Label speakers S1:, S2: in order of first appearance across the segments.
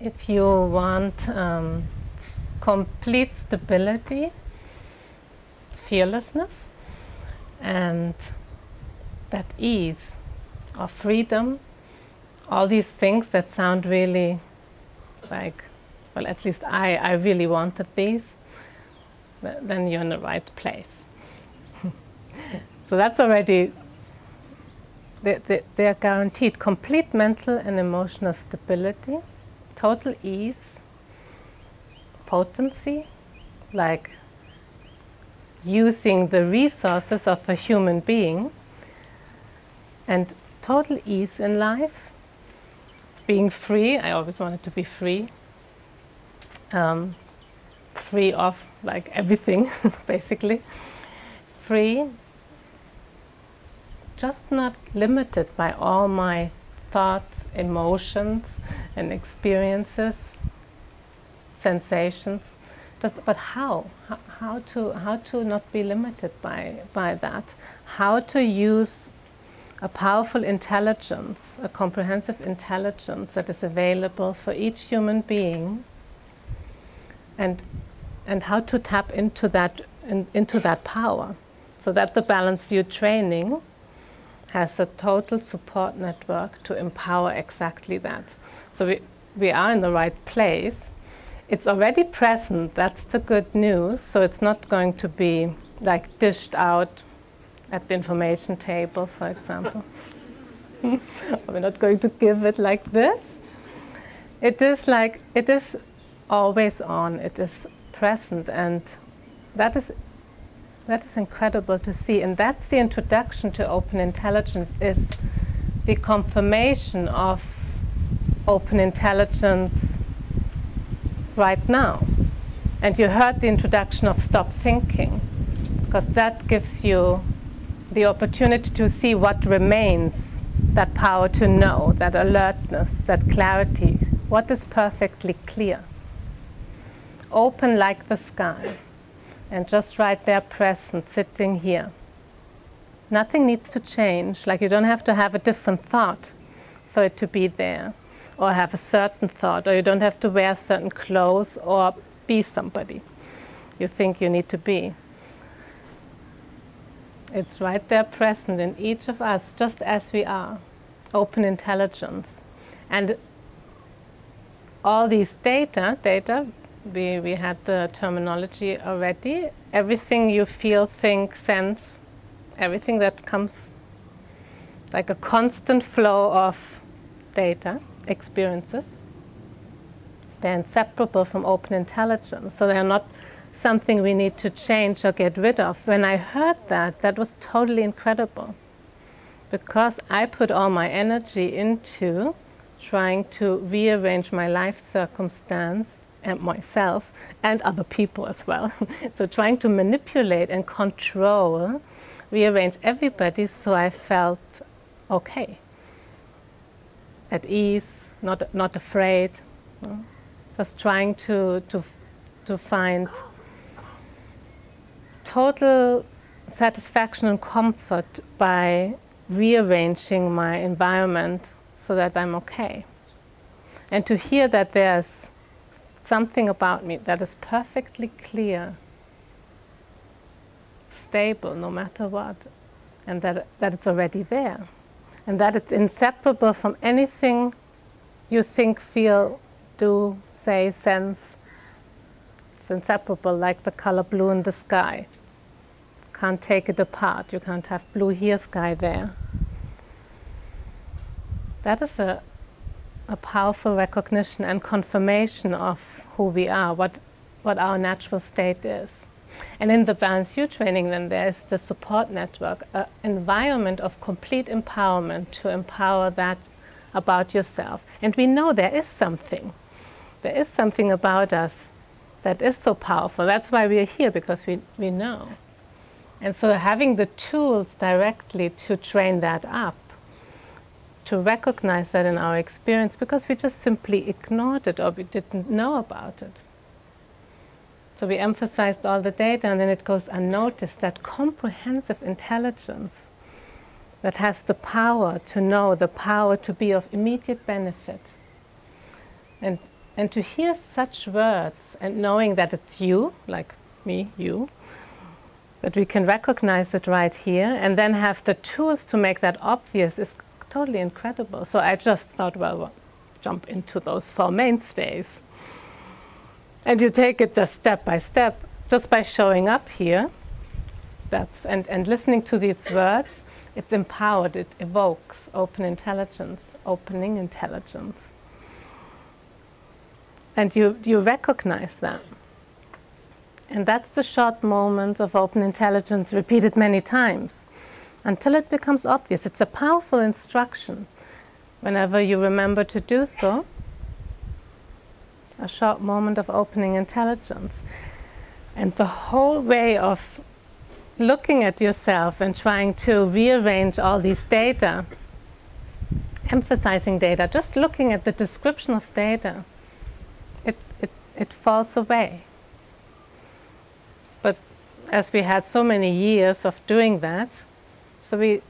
S1: if you want um, complete stability, fearlessness, and that ease or freedom, all these things that sound really like, well, at least I, I really wanted these, then you're in the right place. so that's already, they, they, they are guaranteed complete mental and emotional stability, total ease, potency, like using the resources of a human being, and total ease in life, being free. I always wanted to be free, um, free of like everything, basically, free, just not limited by all my thoughts, emotions, and experiences, sensations. Just, but how? how? To how to not be limited by by that? How to use a powerful intelligence, a comprehensive intelligence that is available for each human being, and and how to tap into that in, into that power, so that the Balanced View training has a total support network to empower exactly that. So we, we are in the right place. It's already present, that's the good news, so it's not going to be like dished out at the information table, for example. We're not going to give it like this. It is like, it is always on, it is present, and that is that is incredible to see. And that's the introduction to open intelligence is the confirmation of open intelligence right now. And you heard the introduction of stop thinking, because that gives you the opportunity to see what remains, that power to know, that alertness, that clarity, what is perfectly clear. Open like the sky and just right there present, sitting here. Nothing needs to change, like you don't have to have a different thought for it to be there, or have a certain thought, or you don't have to wear certain clothes or be somebody you think you need to be. It's right there present in each of us, just as we are, open intelligence. And all these data, data we, we had the terminology already. Everything you feel, think, sense, everything that comes like a constant flow of data, experiences, they're inseparable from open intelligence. So they're not something we need to change or get rid of. When I heard that, that was totally incredible. Because I put all my energy into trying to rearrange my life circumstance and myself and other people as well. so trying to manipulate and control, rearrange everybody so I felt okay, at ease, not, not afraid, just trying to, to, to find total satisfaction and comfort by rearranging my environment so that I'm okay. And to hear that there's something about me that is perfectly clear, stable no matter what, and that, that it's already there. And that it's inseparable from anything you think, feel, do, say, sense. It's inseparable like the color blue in the sky. Can't take it apart. You can't have blue here, sky there. That is a, a powerful recognition and confirmation of who we are, what, what our natural state is. And in the Balanced View training then there's the support network, an environment of complete empowerment to empower that about yourself. And we know there is something. There is something about us that is so powerful. That's why we are here, because we, we know. And so having the tools directly to train that up to recognize that in our experience because we just simply ignored it or we didn't know about it. So we emphasized all the data and then it goes unnoticed, that comprehensive intelligence that has the power to know, the power to be of immediate benefit. And and to hear such words and knowing that it's you, like me, you, that we can recognize it right here and then have the tools to make that obvious is totally incredible. So I just thought, well, well jump into those four mainstays. And you take it just step by step, just by showing up here, that's, and, and listening to these words, it's empowered, it evokes open intelligence, opening intelligence. And you, you recognize that. And that's the short moment of open intelligence repeated many times until it becomes obvious. It's a powerful instruction. Whenever you remember to do so, a short moment of opening intelligence. And the whole way of looking at yourself and trying to rearrange all these data, emphasizing data, just looking at the description of data, it, it, it falls away. But as we had so many years of doing that, so we,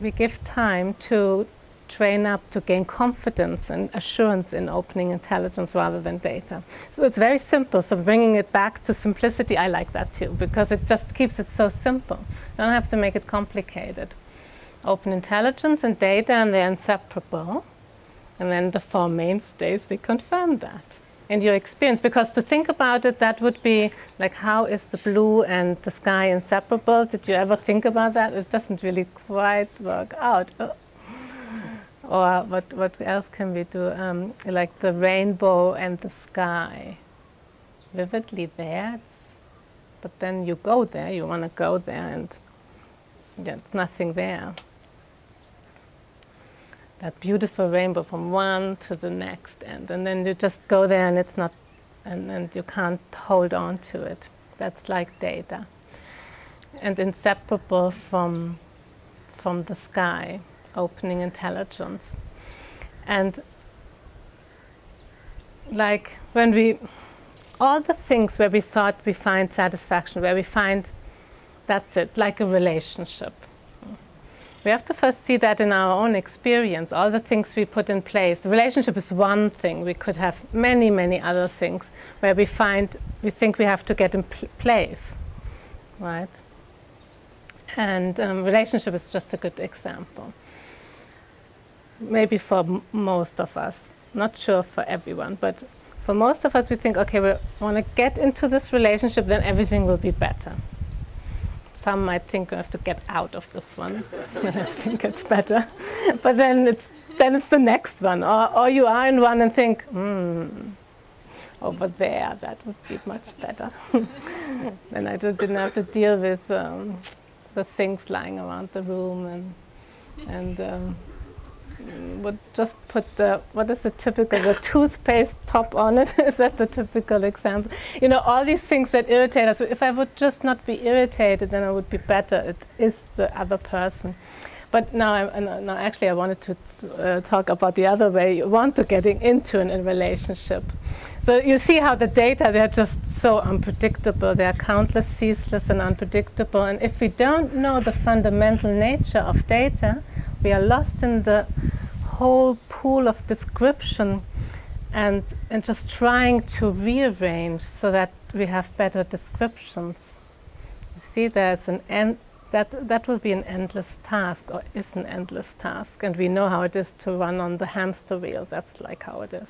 S1: we give time to train up to gain confidence and assurance in opening intelligence rather than data. So it's very simple. So bringing it back to simplicity, I like that too, because it just keeps it so simple. You don't have to make it complicated. Open intelligence and data, and they're inseparable. And then the four mainstays, they confirm that in your experience. Because to think about it, that would be like, how is the blue and the sky inseparable? Did you ever think about that? It doesn't really quite work out. Or what, what else can we do? Um, like the rainbow and the sky. Vividly there, but then you go there, you want to go there and there's nothing there. That beautiful rainbow from one to the next end. And then you just go there and it's not, and, and you can't hold on to it. That's like data. And inseparable from, from the sky opening intelligence. And like when we, all the things where we thought we find satisfaction, where we find that's it, like a relationship. We have to first see that in our own experience, all the things we put in place. The relationship is one thing. We could have many, many other things where we find, we think we have to get in pl place, right? And um, relationship is just a good example maybe for most of us, not sure for everyone, but for most of us we think, okay, we want to get into this relationship, then everything will be better. Some might think we have to get out of this one, I think it's better. but then it's, then it's the next one. Or, or you are in one and think, hmm, over there, that would be much better. then I just didn't have to deal with um, the things lying around the room and, and um, would just put the, what is the typical, the toothpaste top on it? is that the typical example? You know, all these things that irritate us. If I would just not be irritated, then I would be better. It is the other person. But now, I, now actually, I wanted to uh, talk about the other way you want to getting into an, a relationship. So you see how the data, they're just so unpredictable. They're countless, ceaseless, and unpredictable. And if we don't know the fundamental nature of data, we are lost in the whole pool of description and, and just trying to rearrange so that we have better descriptions. You see, there's an end, that, that will be an endless task, or is an endless task. And we know how it is to run on the hamster wheel. That's like how it is,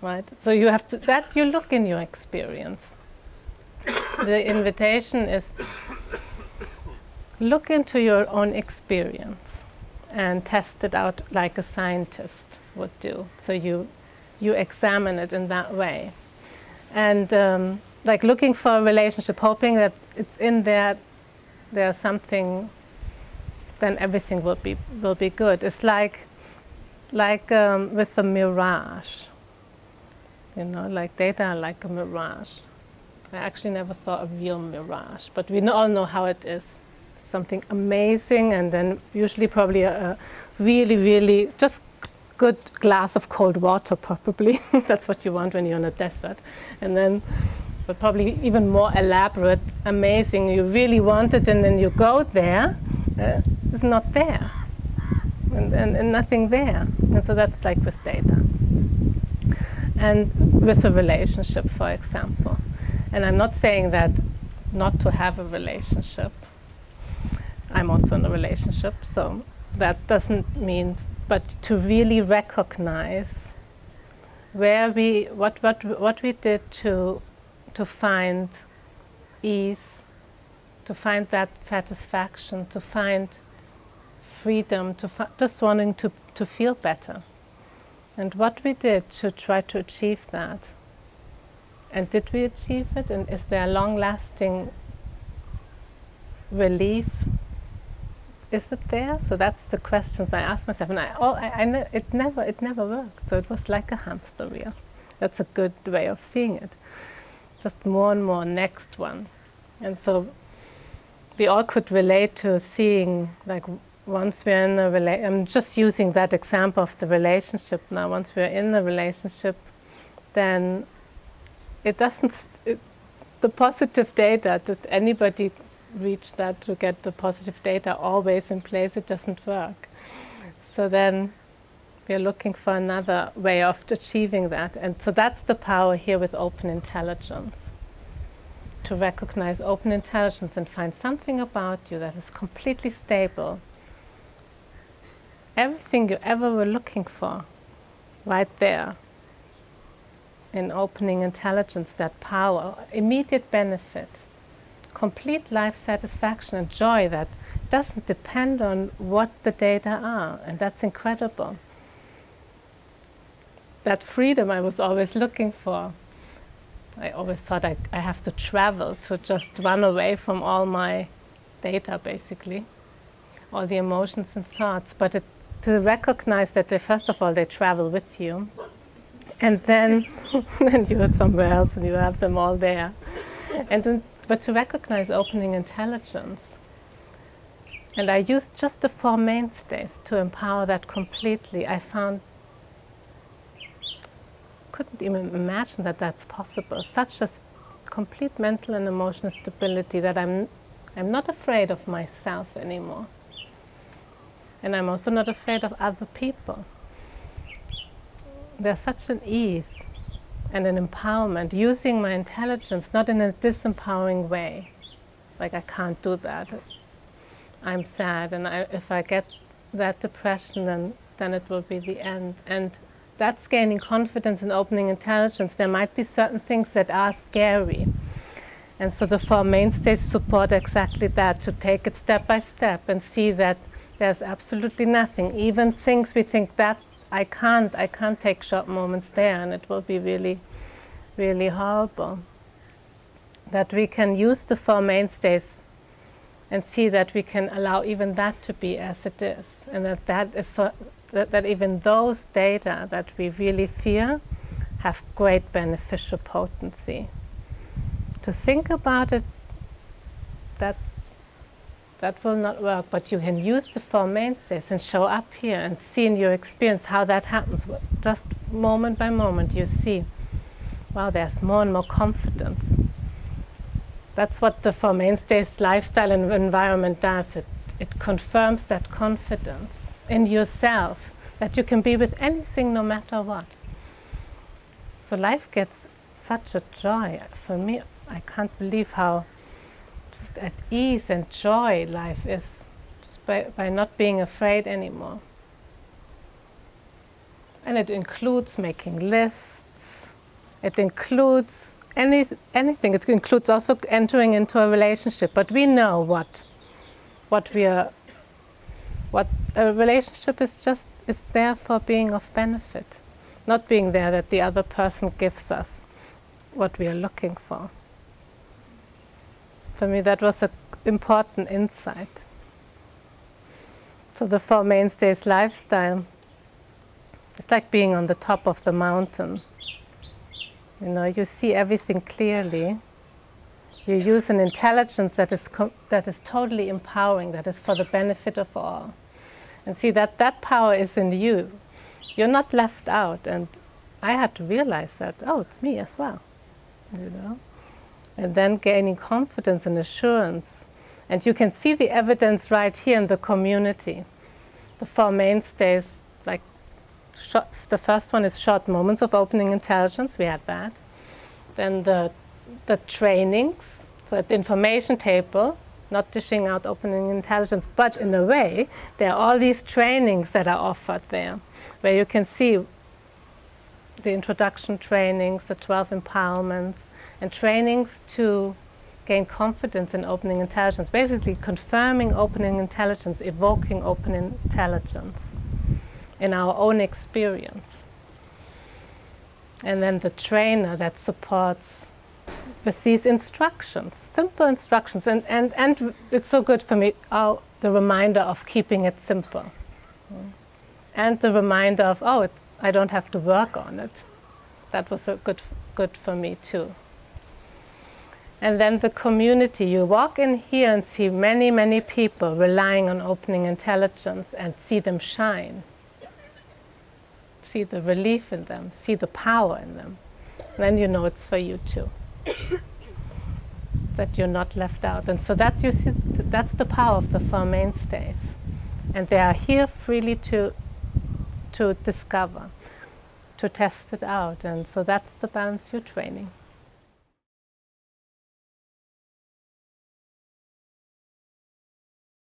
S1: right? So you have to, that you look in your experience. the invitation is look into your own experience and test it out like a scientist would do. So you, you examine it in that way. And um, like looking for a relationship, hoping that it's in there, there's something, then everything will be, will be good. It's like, like um, with a mirage. You know, like data like a mirage. I actually never saw a real mirage, but we all know how it is something amazing and then usually probably a, a really, really just good glass of cold water probably. That's what you want when you're in a desert. And then but probably even more elaborate, amazing. You really want it and then you go there, uh, it's not there. And, and, and nothing there. And so that's like with data. and with a relationship, for example. And I'm not saying that not to have a relationship. I'm also in a relationship, so that doesn't mean, but to really recognize where we, what, what, what we did to, to find ease, to find that satisfaction, to find freedom, to just wanting to, to feel better. And what we did to try to achieve that. And did we achieve it? And is there long-lasting relief is it there? So that's the questions I ask myself, and I, oh, I, I ne it never, it never worked. So it was like a hamster wheel. That's a good way of seeing it. Just more and more next one, and so we all could relate to seeing like once we're in a relationship. I'm just using that example of the relationship now. Once we're in the relationship, then it doesn't. It, the positive data that anybody reach that to get the positive data always in place, it doesn't work. So then we're looking for another way of achieving that. And so that's the power here with open intelligence. To recognize open intelligence and find something about you that is completely stable. Everything you ever were looking for, right there. In opening intelligence, that power, immediate benefit complete life satisfaction and joy that doesn't depend on what the data are, and that's incredible. That freedom I was always looking for. I always thought I, I have to travel to just run away from all my data, basically, all the emotions and thoughts, but it, to recognize that they, first of all, they travel with you, and then, then you're somewhere else and you have them all there. And then but to recognize opening intelligence. And I used just the four mainstays to empower that completely. I found, couldn't even imagine that that's possible. Such a complete mental and emotional stability that I'm, I'm not afraid of myself anymore. And I'm also not afraid of other people. There's such an ease and an empowerment, using my intelligence not in a disempowering way. Like I can't do that. I'm sad and I, if I get that depression then, then it will be the end. And that's gaining confidence and opening intelligence. There might be certain things that are scary. And so the Four Mainstays support exactly that, to take it step by step and see that there's absolutely nothing. Even things we think that I can't, I can't take short moments there and it will be really, really horrible. That we can use the Four Mainstays and see that we can allow even that to be as it is and that that is so, that, that even those data that we really fear have great beneficial potency. To think about it, that that will not work, but you can use the Four Mainstays and show up here and see in your experience how that happens. Just moment by moment you see, wow, there's more and more confidence. That's what the Four Mainstays lifestyle and environment does. It, it confirms that confidence in yourself, that you can be with anything no matter what. So life gets such a joy. For me, I can't believe how just at ease and joy life is just by, by not being afraid anymore. And it includes making lists, it includes any, anything, it includes also entering into a relationship, but we know what, what we are, what a relationship is just, is there for being of benefit, not being there that the other person gives us what we are looking for for me that was an important insight. So the Four Mainstays lifestyle, it's like being on the top of the mountain. You know, you see everything clearly. You use an intelligence that is, that is totally empowering, that is for the benefit of all. And see that that power is in you. You're not left out. And I had to realize that, oh, it's me as well. You know? And then gaining confidence and assurance. And you can see the evidence right here in the community. The Four Mainstays like short, the first one is short moments of opening intelligence. We had that. Then the the trainings, so at the information table, not dishing out opening intelligence, but in a way, there are all these trainings that are offered there, where you can see the introduction trainings, the 12 empowerments, and trainings to gain confidence in opening intelligence, basically confirming opening intelligence, evoking open intelligence in our own experience. And then the trainer that supports with these instructions, simple instructions. And, and, and it's so good for me, oh, the reminder of keeping it simple. And the reminder of, oh, it, I don't have to work on it. That was so good, good for me too. And then the community. You walk in here and see many, many people relying on opening intelligence and see them shine. See the relief in them, see the power in them. then you know it's for you too. that you're not left out. And so that you see, that's the power of the Four Mainstays. And they are here freely to, to discover, to test it out. And so that's the Balanced View training.